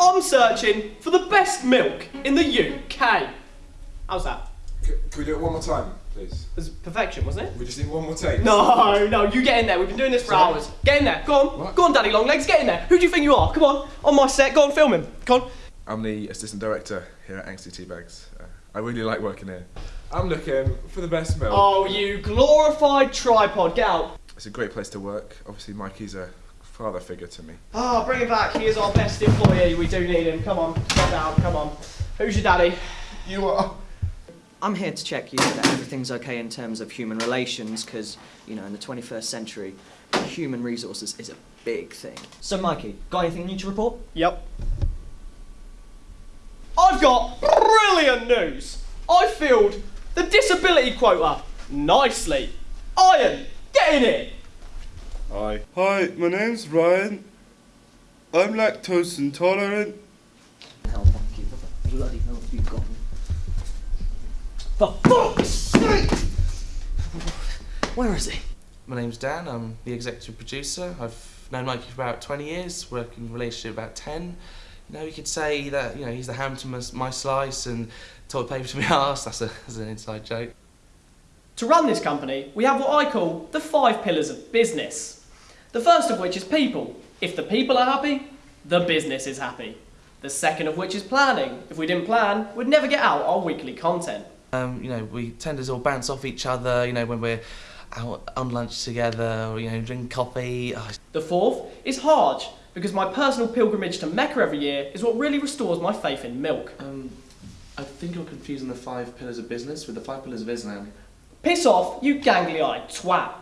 I'm searching for the best milk in the UK. How's that? C- can we do it one more time, please? It was perfection, wasn't it? We just need one more take. No, no, you get in there. We've been doing this for Sorry? hours. Get in there. Go on. What? Go on, Daddy Longlegs. Get in there. Who do you think you are? Come on. On my set. Go on, film him. Come on. I'm the assistant director here at Angsty Teabags. Uh, I really like working here. I'm looking for the best milk. Oh, you glorified tripod. Get out. It's a great place to work. Obviously, Mikey's a father figure to me. Ah, bring him back. He is our best employee. We do need him. Come on. Get down. Come on. Who's your daddy? You are. I'm here to check you that everything's okay in terms of human relations, because, you know, in the 21st century, human resources is a big thing. So, Mikey, got anything new to report? Yep. I've got brilliant news. I filled the disability quota nicely. Ryan, get in here. Hi. Hi, my name's Ryan. I'm lactose intolerant. Hell, Mikey, what the bloody hell have you got? For fuck's sake! Where is he? My name's Dan, I'm the executive producer. I've known Mikey for about 20 years, working relationship about 10. You know, you could say that, you know, he's the ham to my, my slice and toilet paper to my arse. That's, a, that's an inside joke. To run this company, we have what I call the five pillars of business. The first of which is people. If the people are happy, the business is happy. The second of which is planning. If we didn't plan, we'd never get out our weekly content. Um, you know, we tend to all bounce off each other, you know, when we're out on lunch together, or, you know, drink coffee. Oh, The fourth is Hajj, because my personal pilgrimage to Mecca every year is what really restores my faith in milk. um, I think you're confusing the five pillars of business with the five pillars of Islam. Piss off, you gangly-eyed twat.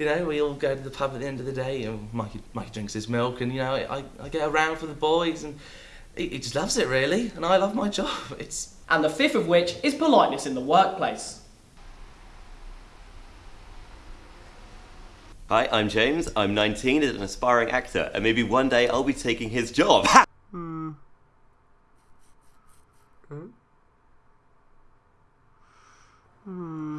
You know, we all go to the pub at the end of the day, and Mikey, Mikey drinks his milk, and you know, I, I get around for the boys, and he, he just loves it really, and I love my job. It's And the fifth of which is politeness in the workplace. Hi, I'm James. I'm 19 and an aspiring actor, and maybe one day I'll be taking his job. Hmm. Hmm. Hmm.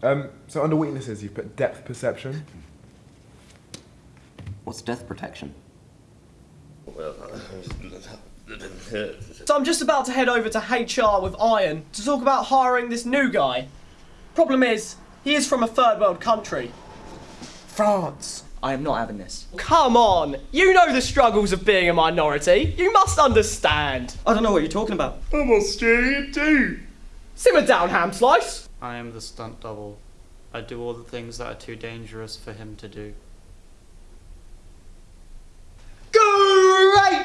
Um, so under weaknesses, you've put depth perception. What's death protection? So I'm just about to head over to HR with Ryan to talk about hiring this new guy. Problem is, he is from a third world country. France. I am not having this. Come on, you know the struggles of being a minority. You must understand. I don't know what you're talking about. I'm Australian too. Simmer down, ham slice. I am the stunt double. I do all the things that are too dangerous for him to do.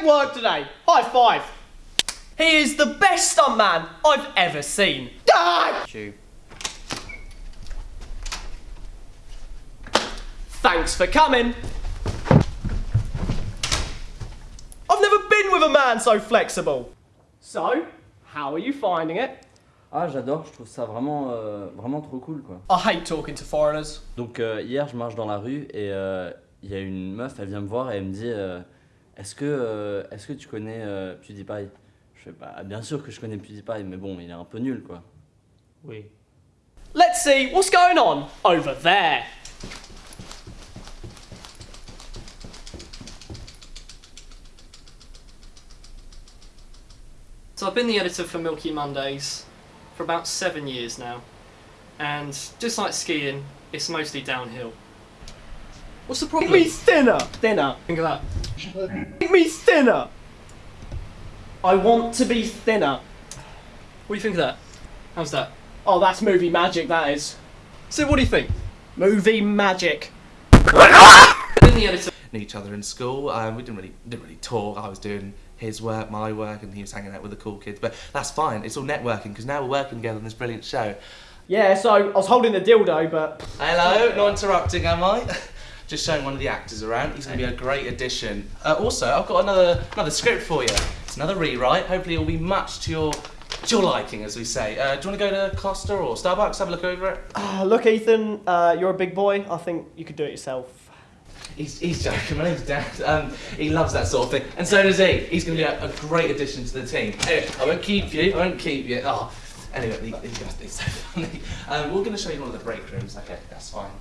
Great work today. High five. He is the best stuntman I've ever seen. Ah! Chew. Thanks for coming. I've never been with a man so flexible. So, how are you finding it? Ah, j'adore, je trouve ça vraiment, euh, vraiment trop cool quoi. I hate talking to foreigners. Donc euh, hier, je marche dans la rue et euh, il y a une meuf, elle vient me voir et elle me dit euh, Est-ce que, euh, est-ce que tu connais euh, PewDiePie Je fais Bah, bien sûr que je connais PewDiePie, mais bon, il est un peu nul quoi. Oui. Let's see what's going on over there. So I've been the editor for Milky Mondays for about seven years now, and just like skiing, it's mostly downhill. What's the problem? Make me thinner. Thinner. Think of that. Make me thinner. I want to be thinner. What do you think of that? How's that? Oh, that's movie magic, that is. So what do you think? Movie magic. I've been the editor. each other in school. Um, we didn't really didn't really talk. I was doing his work, my work, and he was hanging out with the cool kids. But that's fine. It's all networking because now we're working together on this brilliant show. Yeah, so I was holding the dildo, but Hello, not interrupting, am I? Just showing one of the actors around. He's going to be a great addition. Uh, also, I've got another another script for you. It's another rewrite. Hopefully, it'll be much to your to your liking, as we say. Uh, do you want to go to Costa or Starbucks, have a look over it? Ah, look, Ethan, uh, you're a big boy. I think you could do it yourself. He's, he's joking. My name's Dan. Um, he loves that sort of thing, and so does he. He's going to be a, a great addition to the team. Anyway, I won't keep you. I won't keep you. Oh, anyway, these, these guys are so funny. Um, we're going to show you one of the break rooms. Okay, that's fine.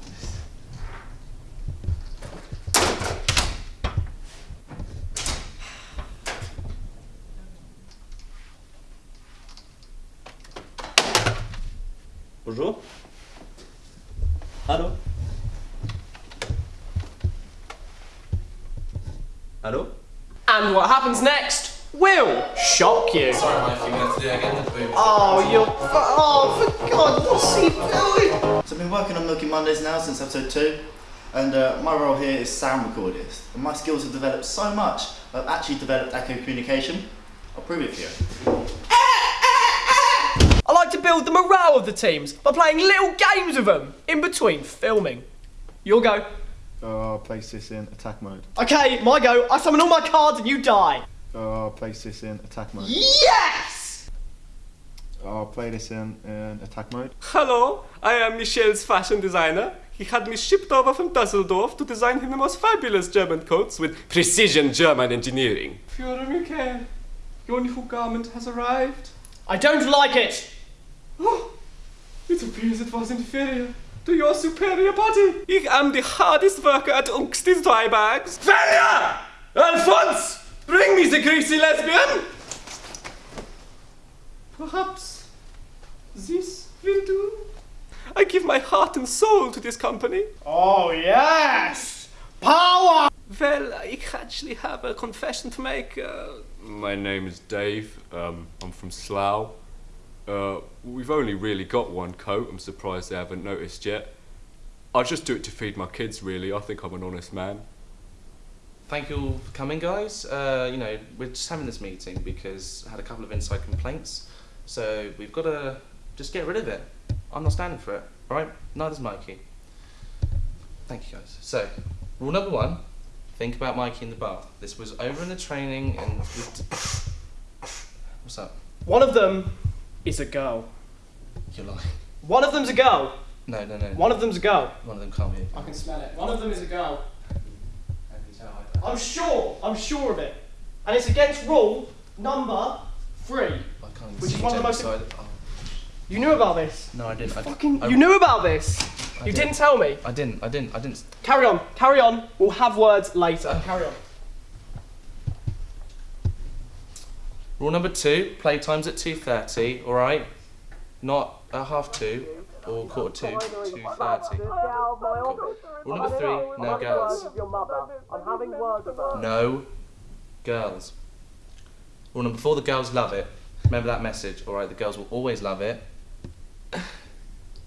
Bonjour. Allô Allô And what happens next will shock you. Sorry, Mike, you're to have to do it again. Oh, you're. Oh, for God, what's he doing? So I've been working on Milky Mondays now since episode 2 and uh, my role here is sound recordist and my skills have developed so much I've actually developed echo communication. I'll prove it for you. I like to build the morale of the teams by playing little games with them in between filming. You'll go. Uh, I'll place this in attack mode. Okay, my go. I summon all my cards and you die. Uh, I'll place this in attack mode. Yes! I'll play this in, in attack mode. Hello, I am Michel's fashion designer. He had me shipped over from Dusseldorf to design him the most fabulous German coats with precision German engineering. Führer Michael, your new garment has arrived. I don't like it. Oh, it appears it was inferior to your superior body. I am the hardest worker at Unkstis dry bags. Failure! Alphonse, bring me the greasy lesbian. Perhaps this will do. I give my heart and soul to this company. Oh, yes! Power! Well, I actually have a confession to make. Uh, My name is Dave. Um, I'm from Slough. Uh, we've only really got one coat. I'm surprised they haven't noticed yet. I just do it to feed my kids, really. I think I'm an honest man. Thank you all for coming, guys. Uh, you know, we're just having this meeting because I had a couple of inside complaints. So we've got to just get rid of it. I'm not standing for it, alright? Neither's Mikey. Thank you, guys. So, rule number one think about Mikey in the bath. This was over in the training and. What's up? One of them is a girl. You're lying. One of them's a girl. No, no, no. One of them's a girl. One of them can't be. I can smell it. One of them is a girl. How can you tell? I'm sure. I'm sure of it. And it's against rule number three. I can't Which see is one of the most- side. Oh, You knew about this. no, I didn't. I, Fucking. I, You knew about this. I You did. didn't tell me. I didn't. I didn't. I didn't. Carry on. Carry on. We'll have words later. Carry on. Rule number two: playtime's at two thirty. All right, not at half two or quarter two. Two thirty. Rule number three: no girls. No girls. Rule number four: the girls love it. Remember that message. All right, the girls will always love it.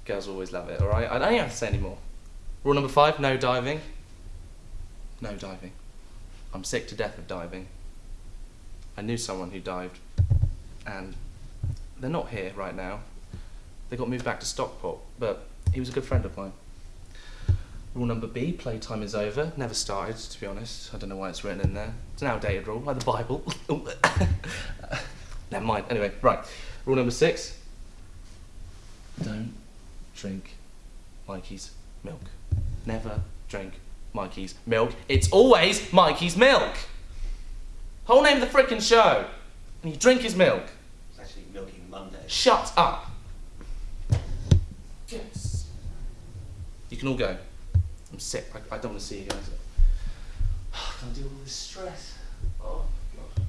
girls always love it. All right. I don't even have to say any more. Rule number five: no diving. No diving. I'm sick to death of diving. I knew someone who dived, and they're not here right now. They got moved back to Stockport, but he was a good friend of mine. Rule number B, playtime is over. Never started, to be honest. I don't know why it's written in there. It's an outdated rule, like the Bible. Never mind. Anyway, right. Rule number six. Don't drink Mikey's milk. Never drink Mikey's milk. It's always Mikey's milk. Whole name of the frickin' show. And you drink his milk. It's actually Milky Monday. Shut up. Yes. You can all go. I'm sick. I, I don't want to see you guys. I can't deal with all this stress. Oh, God.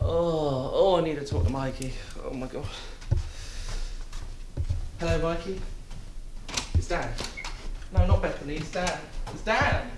Oh, oh, I need to talk to Mikey. Oh, my God. Hello, Mikey. It's Dan. No, not Bethany. It's Dan. It's Dan.